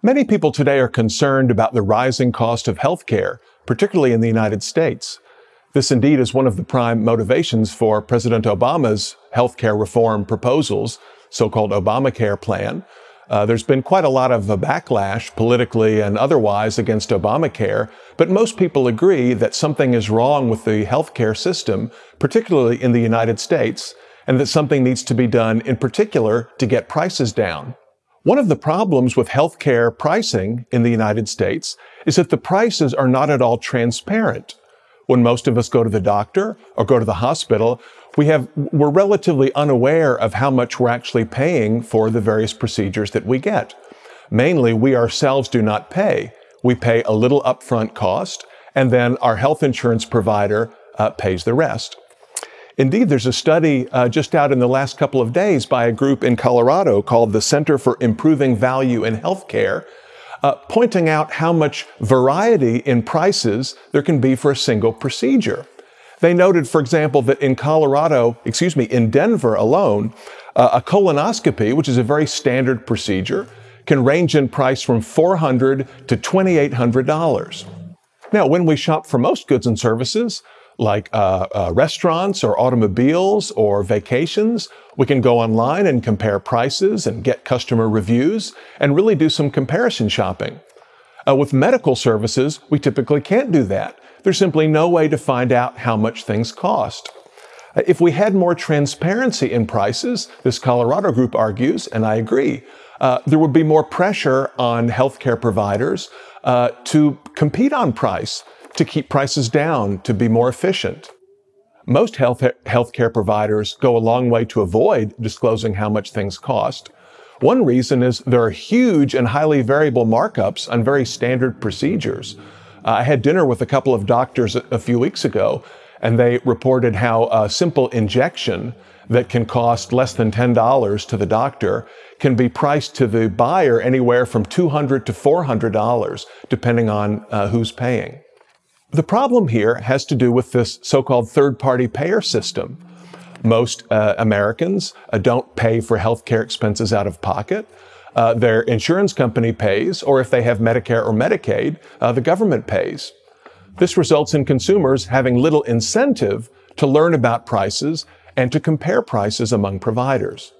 Many people today are concerned about the rising cost of healthcare, particularly in the United States. This indeed is one of the prime motivations for President Obama's healthcare reform proposals, so-called Obamacare plan. Uh, there's been quite a lot of backlash politically and otherwise against Obamacare, but most people agree that something is wrong with the healthcare system, particularly in the United States, and that something needs to be done in particular to get prices down. One of the problems with healthcare pricing in the United States is that the prices are not at all transparent. When most of us go to the doctor or go to the hospital, we have, we're relatively unaware of how much we're actually paying for the various procedures that we get. Mainly, we ourselves do not pay. We pay a little upfront cost, and then our health insurance provider uh, pays the rest. Indeed, there's a study uh, just out in the last couple of days by a group in Colorado called the Center for Improving Value in Healthcare, uh, pointing out how much variety in prices there can be for a single procedure. They noted, for example, that in Colorado, excuse me, in Denver alone, uh, a colonoscopy, which is a very standard procedure, can range in price from 400 to $2,800. Now, when we shop for most goods and services, like uh, uh, restaurants or automobiles or vacations. We can go online and compare prices and get customer reviews and really do some comparison shopping. Uh, with medical services, we typically can't do that. There's simply no way to find out how much things cost. Uh, if we had more transparency in prices, this Colorado group argues, and I agree, uh, there would be more pressure on healthcare providers uh, to compete on price to keep prices down, to be more efficient. Most health healthcare providers go a long way to avoid disclosing how much things cost. One reason is there are huge and highly variable markups on very standard procedures. Uh, I had dinner with a couple of doctors a, a few weeks ago, and they reported how a simple injection that can cost less than $10 to the doctor can be priced to the buyer anywhere from 200 to $400, depending on uh, who's paying. The problem here has to do with this so-called third-party payer system. Most uh, Americans uh, don't pay for healthcare expenses out of pocket. Uh, their insurance company pays, or if they have Medicare or Medicaid, uh, the government pays. This results in consumers having little incentive to learn about prices and to compare prices among providers.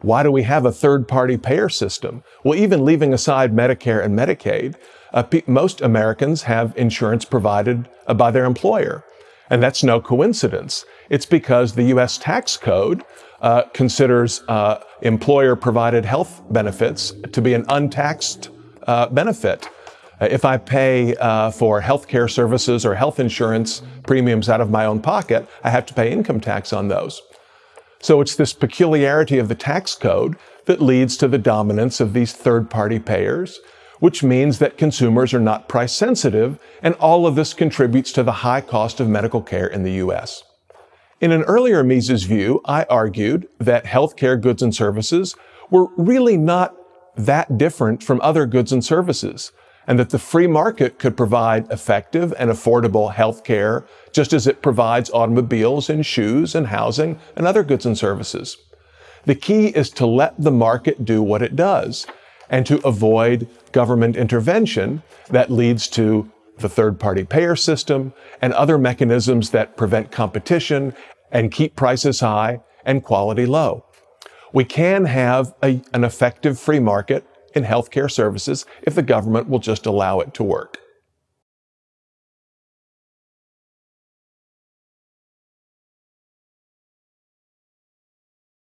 Why do we have a third-party payer system? Well, even leaving aside Medicare and Medicaid, uh, most Americans have insurance provided uh, by their employer. And that's no coincidence. It's because the U.S. tax code uh, considers uh, employer provided health benefits to be an untaxed uh, benefit. Uh, if I pay for health care services or health insurance premiums out of my own pocket, I have to pay income tax on those. So it's this peculiarity of the tax code that leads to the dominance of these third party payers which means that consumers are not price sensitive, and all of this contributes to the high cost of medical care in the U.S. In an earlier Mises view, I argued that healthcare goods and services were really not that different from other goods and services, and that the free market could provide effective and affordable healthcare just as it provides automobiles and shoes and housing and other goods and services. The key is to let the market do what it does and to avoid government intervention that leads to the third party payer system and other mechanisms that prevent competition and keep prices high and quality low. We can have a, an effective free market in healthcare services if the government will just allow it to work.